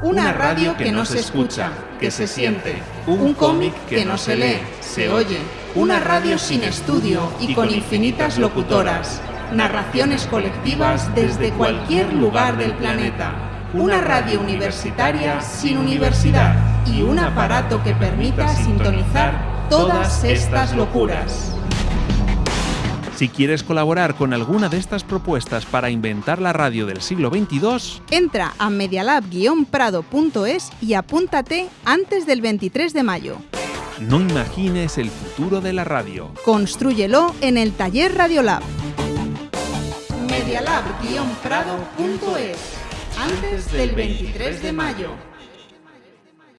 Una radio que no se escucha, que se siente. Un cómic que no se lee, se oye. Una radio sin estudio y con infinitas locutoras. Narraciones colectivas desde cualquier lugar del planeta. Una radio universitaria sin universidad y un aparato que permita sintonizar todas estas locuras. Si quieres colaborar con alguna de estas propuestas para inventar la radio del siglo XXII, Entra a medialab-prado.es y apúntate antes del 23 de mayo. no imagines el futuro de la radio. Constrúyelo en el taller Radiolab. Medialab-prado.es antes del 23 de mayo.